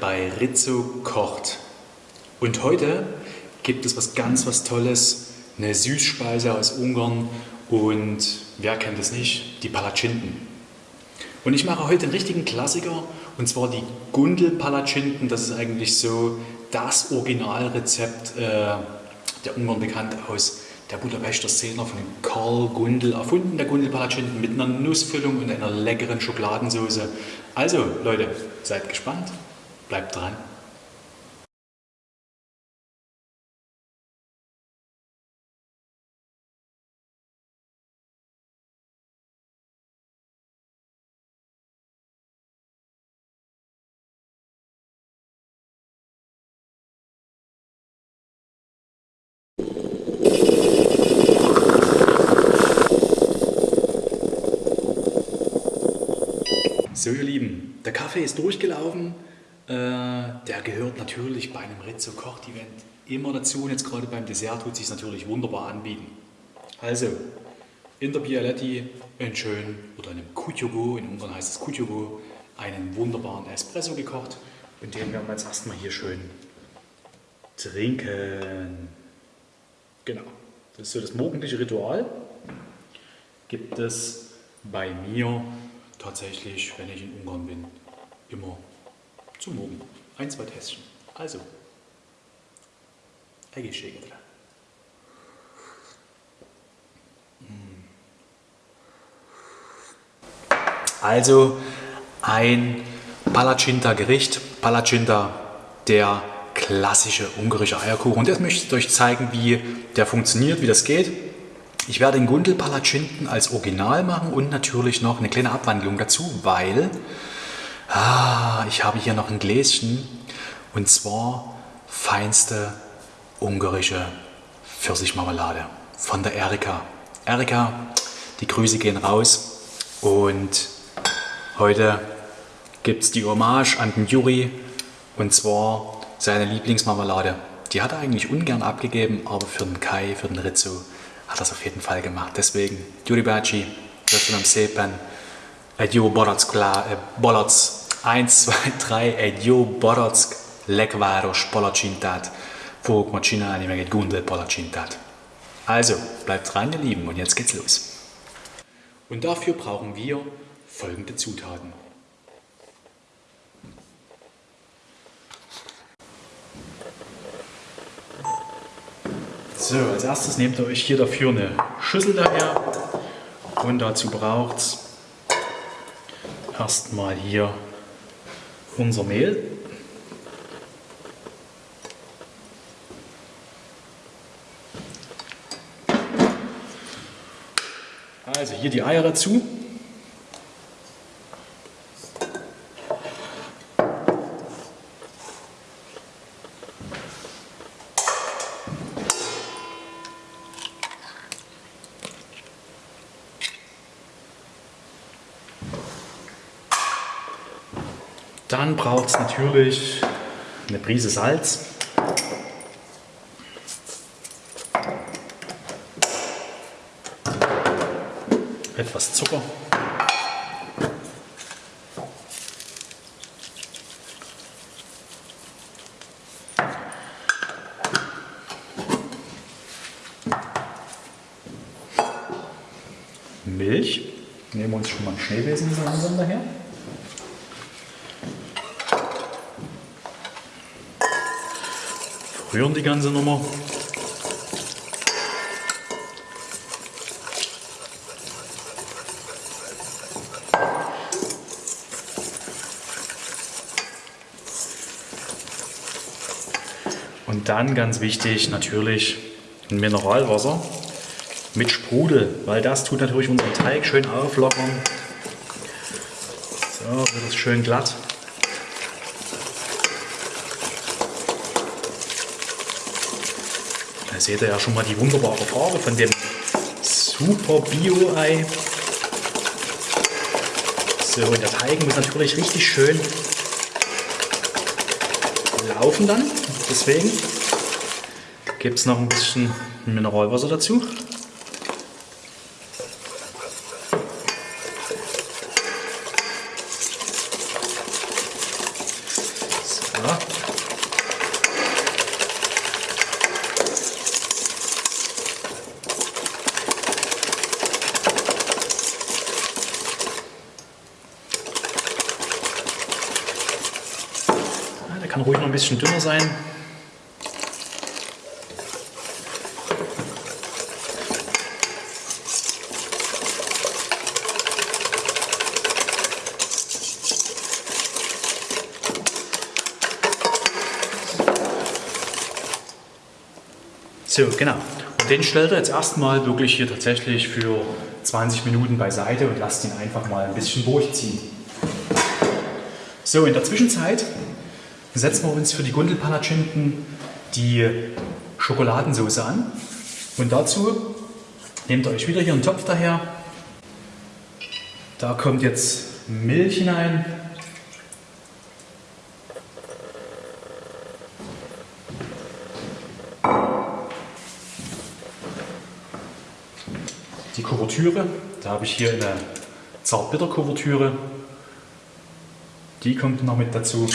bei Rizzo kocht. Und heute gibt es was ganz was Tolles, eine Süßspeise aus Ungarn und wer kennt es nicht, die Palatschinken. Und ich mache heute einen richtigen Klassiker und zwar die Gundel-Palatschinken. Das ist eigentlich so das Originalrezept, äh, der Ungarn bekannt aus der Budapester Szene von Karl Gundel erfunden, der Gundel Palatschinken mit einer Nussfüllung und einer leckeren Schokoladensauce. Also Leute, seid gespannt, bleibt dran. So ihr Lieben, der Kaffee ist durchgelaufen. Äh, der gehört natürlich bei einem Rizzo Kocht Event immer dazu und jetzt gerade beim Dessert tut sich natürlich wunderbar anbieten. Also in der Bialetti einen schönen oder einem Kutjogo, in Ungarn heißt es Kutjogo, einen wunderbaren Espresso gekocht und den werden wir jetzt erstmal hier schön trinken. Genau, das ist so das morgendliche Ritual. Gibt es bei mir tatsächlich, wenn ich in Ungarn bin, immer zum Morgen. Ein, zwei Tässchen. Also, egészségedre. Mm. Also ein Palacinta-Gericht. Palacinta, der klassische ungarische Eierkuchen. Und jetzt möchte ich euch zeigen, wie der funktioniert, wie das geht. Ich werde den Gundelpalatschinken als Original machen und natürlich noch eine kleine Abwandlung dazu, weil ah, ich habe hier noch ein Gläschen und zwar feinste ungarische Pfirsichmarmelade von der Erika. Erika, die Grüße gehen raus und heute gibt es die Hommage an den Juri und zwar seine Lieblingsmarmelade. Die hat er eigentlich ungern abgegeben, aber für den Kai, für den Rizzo hat das auf jeden Fall gemacht. Deswegen, Gyuri bácsi, köszönöm szépen, egy jó barack, balac, 1, 2, 3, egy jó barack lekváros palacsintát fogok ma csinálni, meg egy gundel palacsintát. Also, bleibt dran, ihr Lieben, und jetzt geht's los. Und dafür brauchen wir folgende Zutaten. So, als erstes nehmt ihr euch hier dafür eine Schüssel daher und dazu braucht es erstmal hier unser Mehl. Also hier die Eier dazu. Dann braucht es natürlich eine Prise Salz. Etwas Zucker. Milch. Nehmen wir uns schon mal einen Schneebesen langsam daher. Rühren die ganze Nummer. Und dann ganz wichtig natürlich ein Mineralwasser mit Sprudel, weil das tut natürlich unseren Teig schön auflockern. So, wird es schön glatt. Seht ihr ja schon mal die wunderbare Farbe von dem Super Bio-Ei. So, und der Teig muss natürlich richtig schön laufen dann. Deswegen gibt es noch ein bisschen Mineralwasser dazu. Bisschen dünner sein. So, genau. Und den stellt er jetzt erstmal wirklich hier tatsächlich für 20 Minuten beiseite und lasst ihn einfach mal ein bisschen durchziehen. So, in der Zwischenzeit setzen wir uns für die Gundelpalatschinken die Schokoladensauce an. Und dazu nehmt ihr euch wieder hier einen Topf daher. Da kommt jetzt Milch hinein. Die Kuvertüre, da habe ich hier eine Zartbitter-Kuvertüre. Die kommt noch mit dazu.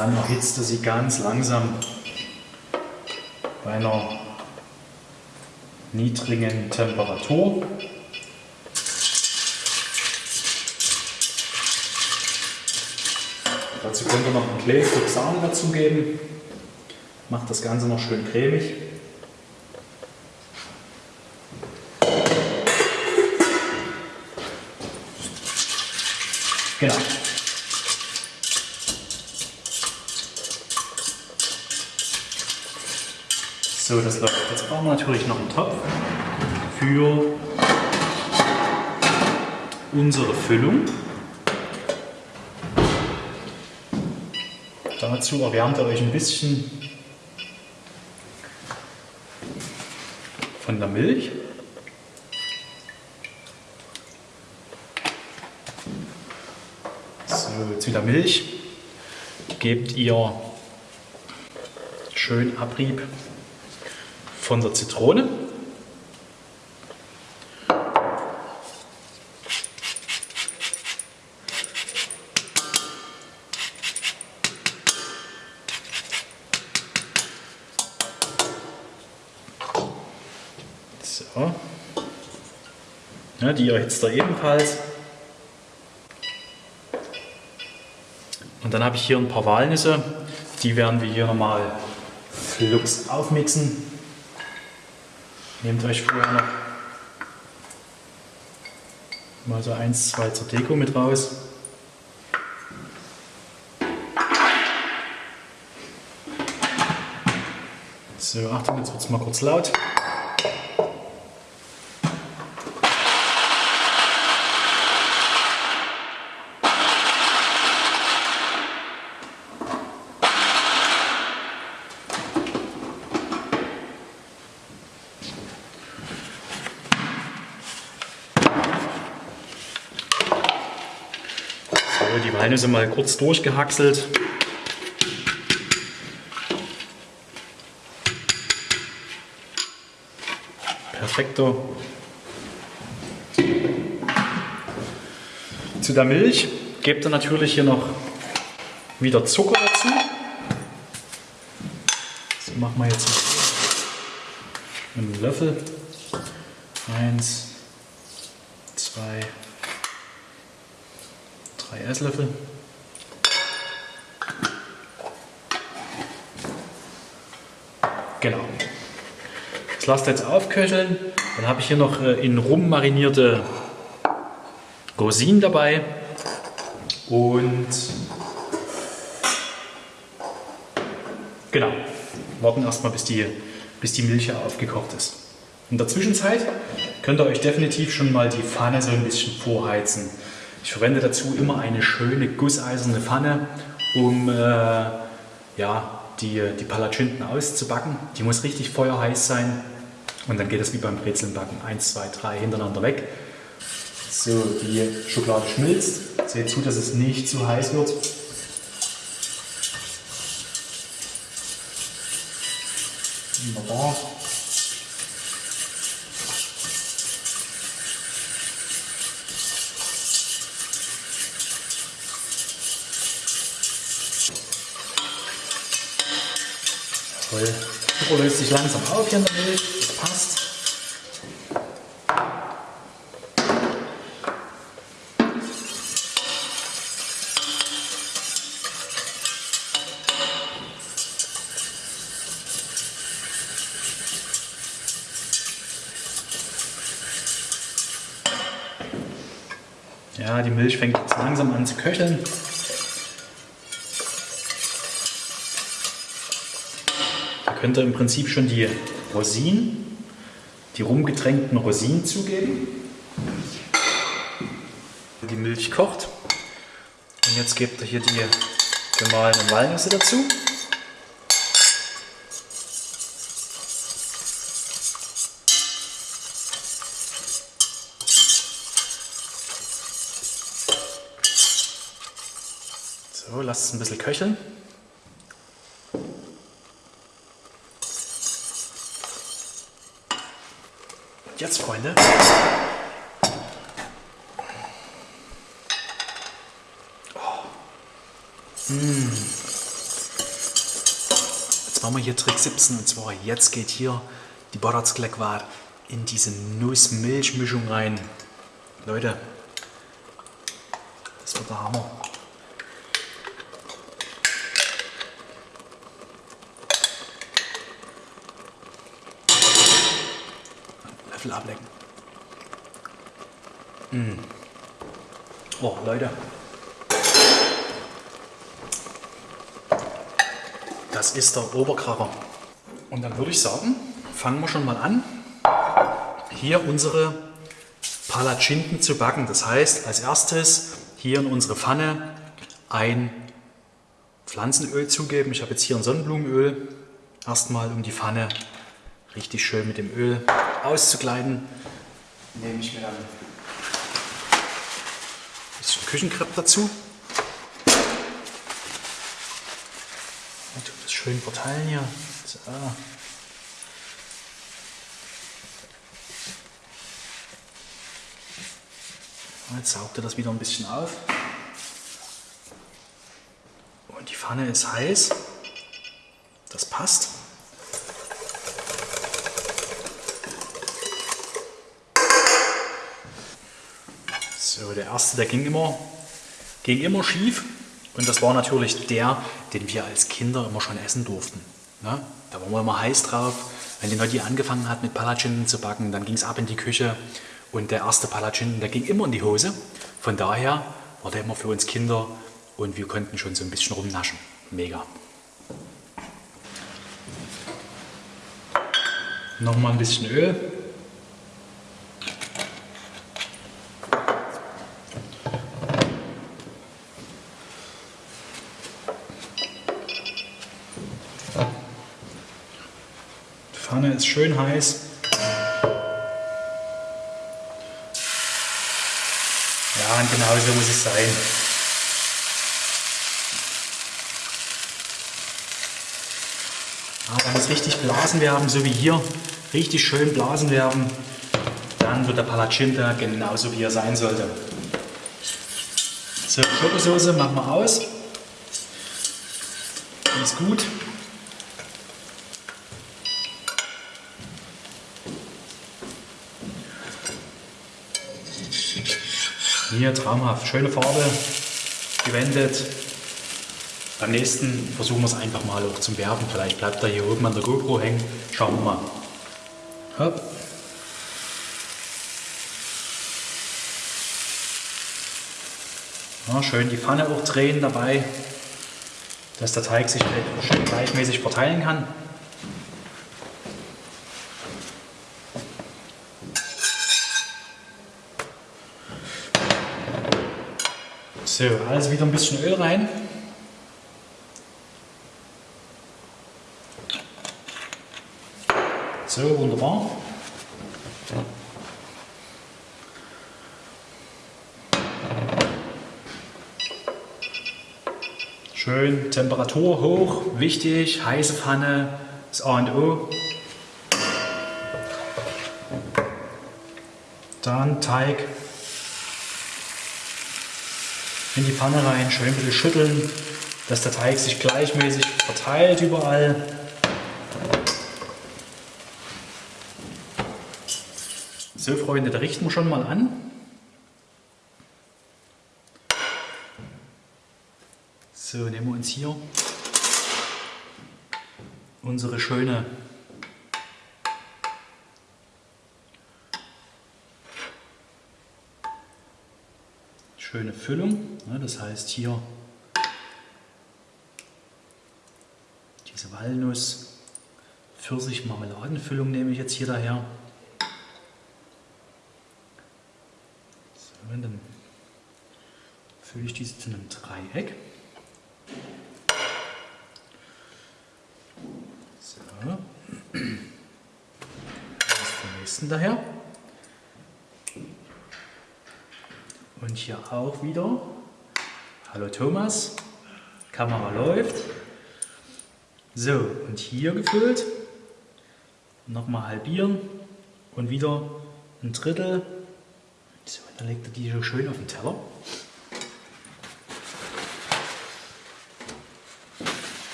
Dann erhitzt er sie ganz langsam bei einer niedrigen Temperatur. Dazu könnt ihr noch ein Stück Sahne dazugeben. Macht das Ganze noch schön cremig. Genau. So, das läuft. Jetzt brauchen wir natürlich noch einen Topf für unsere Füllung. Dazu erwärmt ihr euch ein bisschen von der Milch. So, zu der Milch gebt ihr schön Abrieb von der Zitrone. So. Die erhitzt er ebenfalls. Und dann habe ich hier ein paar Walnüsse. Die werden wir hier nochmal flugs aufmixen. Nehmt euch vorher noch mal so eins, zwei zur Deko mit raus. So, Achtung, jetzt wird es mal kurz laut. Die Walnüsse mal kurz durchgehackselt. Perfekto. Zu der Milch gebt ihr natürlich hier noch wieder Zucker dazu. So machen wir jetzt einen Löffel. Eins, zwei, drei Esslöffel. Genau. Das lasst jetzt aufköcheln. Dann habe ich hier noch äh, in Rum marinierte Rosinen dabei. Und genau, warten erstmal bis die, bis die Milch aufgekocht ist. In der Zwischenzeit könnt ihr euch definitiv schon mal die Pfanne so ein bisschen vorheizen. Ich verwende dazu immer eine schöne gusseiserne Pfanne, um äh, ja, die, die Palatschinken auszubacken. Die muss richtig feuerheiß sein und dann geht es wie beim Brezelnbacken. Eins, zwei, drei hintereinander weg. So, die Schokolade schmilzt. Seht zu, dass es nicht zu heiß wird. Wunderbar. Toll. Oh, löst sich langsam auf hier in der Milch. Das passt. Ja, die Milch fängt jetzt langsam an zu köcheln. Könnt ihr im Prinzip schon die Rosinen, die rumgetränkten Rosinen zugeben. Die Milch kocht. Und jetzt gebt ihr hier die gemahlenen Walnüsse dazu. So, lasst es ein bisschen köcheln. Jetzt, Freunde, Jetzt machen wir hier Trick 17 und zwar jetzt geht hier die Baratzkleckwar in diese Nuss-Milch-Mischung rein. Leute, das wird der Hammer. Löffel ablecken. Mm. Oh, Leute. Das ist der Oberkracher. Und dann würde ich sagen, fangen wir schon mal an, hier unsere Palatschinken zu backen. Das heißt, als erstes hier in unsere Pfanne ein Pflanzenöl zugeben. Ich habe jetzt hier ein Sonnenblumenöl. Erstmal, um die Pfanne richtig schön mit dem Öl auszukleiden, nehme ich mir dann ein bisschen Küchenkrepp dazu. das schön verteilen hier. So. Jetzt saugt er das wieder ein bisschen auf. Und die Pfanne ist heiß. Das passt. So, der erste, der ging immer, ging immer schief. Und das war natürlich der, den wir als Kinder immer schon essen durften. Ne? Da waren wir immer heiß drauf. Wenn die Notti angefangen hat mit Palatschinken zu backen, dann ging es ab in die Küche und der erste Palatschinken, der ging immer in die Hose. Von daher war der immer für uns Kinder und wir konnten schon so ein bisschen rumnaschen. Mega. Nochmal ein bisschen Öl. Pfanne ist schön heiß. Ja, und genau so muss es sein. Ja, wenn es richtig Blasen werden, so wie hier, richtig schön Blasen werden, dann wird der Palacinta genauso wie er sein sollte. So, Schokosauce machen wir aus. Ganz gut. Hier traumhaft, schöne Farbe, gewendet. Beim nächsten versuchen wir es einfach mal auch zum Werfen. Vielleicht bleibt er hier oben an der GoPro hängen. Schauen wir mal. Hopp. Ja, schön die Pfanne auch drehen dabei, dass der Teig sich schön gleichmäßig verteilen kann. So, also wieder ein bisschen Öl rein. So, wunderbar. Schön Temperatur hoch, wichtig, heiße Pfanne, das A und O. Dann Teig in die Pfanne rein, schön ein bisschen schütteln, dass der Teig sich gleichmäßig verteilt überall. So Freunde, da richten wir schon mal an. So, nehmen wir uns hier unsere schöne schöne Füllung. Das heißt hier diese Walnuss, Pfirsich, Marmeladenfüllung nehme ich jetzt hier daher. So, dann fülle ich diese zu einem Dreieck. So. Das ist der nächsten daher. Und hier auch wieder. Hallo Thomas, Kamera läuft. So, und hier gefüllt. Nochmal halbieren und wieder ein Drittel. So, dann legt er die so schön auf den Teller.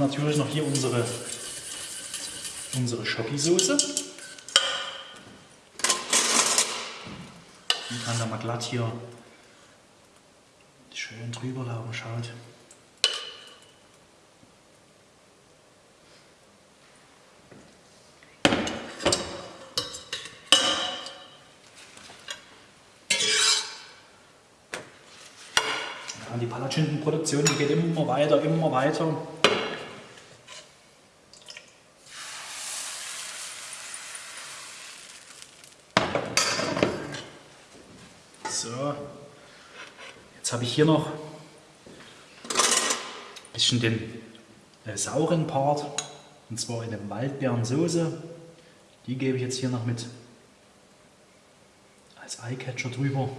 Wir natürlich noch hier unsere, unsere Schoki-Soße. Die kann da mal glatt hier schön drüber laufen, schaut. die Palatschindenproduktion die geht immer weiter, immer weiter. So, jetzt habe ich hier noch ein bisschen den äh, sauren Part, und zwar in der Waldbeerensoße. Die gebe ich jetzt hier noch mit als Eyecatcher drüber.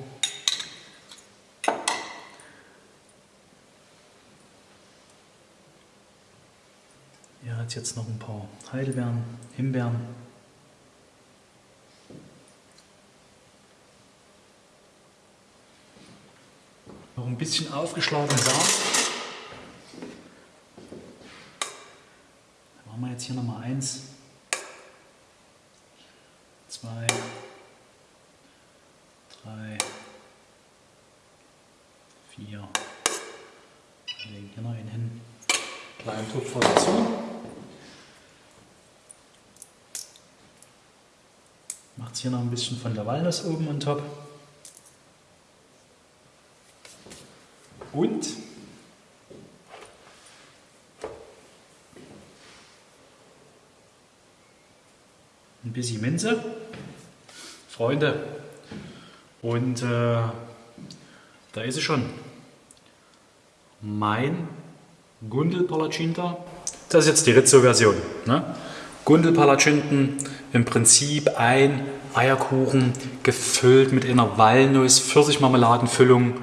Hier hat jetzt noch ein paar Heidelbeeren, Himbeeren. Ein bisschen aufgeschlagenen Samen. Dann machen wir jetzt hier nochmal eins, zwei, drei, vier. Wir legen hier noch einen hin. Kleinen Tupfer dazu. Macht hier noch ein bisschen von der Walnuss oben und top. Und ein bisschen Minze, Freunde. Und äh, da ist es schon. Mein Gundel Palacinta. Das ist jetzt die Rizzo-Version. Ne? Gundel Palacinten, im Prinzip ein Eierkuchen gefüllt mit einer Walnuss, Pfirsichmarmeladenfüllung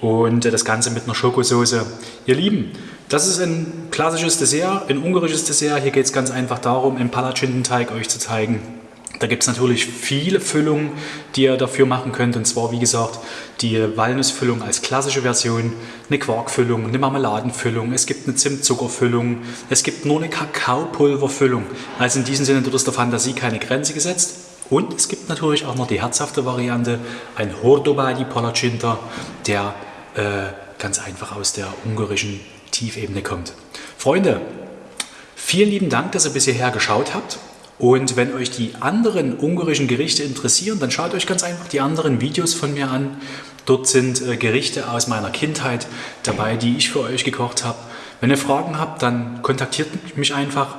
und das Ganze mit einer Schokosauce. Ihr Lieben, das ist ein klassisches Dessert, ein ungarisches Dessert. Hier geht es ganz einfach darum, einen Palatschindenteig euch zu zeigen. Da gibt es natürlich viele Füllungen, die ihr dafür machen könnt. Und zwar, wie gesagt, die Walnussfüllung als klassische Version, eine Quarkfüllung, eine Marmeladenfüllung, es gibt eine Zimtzuckerfüllung, es gibt nur eine Kakaopulverfüllung. Also in diesem Sinne wird es der Fantasie keine Grenze gesetzt. Und es gibt natürlich auch noch die herzhafte Variante, ein Hordobadi Palacinta, der äh, ganz einfach aus der ungarischen Tiefebene kommt. Freunde, vielen lieben Dank, dass ihr bis hierher geschaut habt. Und wenn euch die anderen ungarischen Gerichte interessieren, dann schaut euch ganz einfach die anderen Videos von mir an. Dort sind äh, Gerichte aus meiner Kindheit dabei, die ich für euch gekocht habe. Wenn ihr Fragen habt, dann kontaktiert mich einfach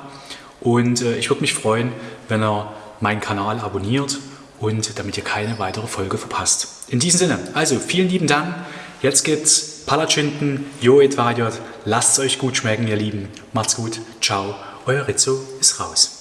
und äh, ich würde mich freuen, wenn ihr meinen Kanal abonniert und damit ihr keine weitere Folge verpasst. In diesem Sinne, also vielen lieben Dank. Jetzt gibt's Palatschinken, Jo Edvadiot. Lasst es euch gut schmecken, ihr Lieben. Macht's gut. Ciao. Euer Rizzo ist raus.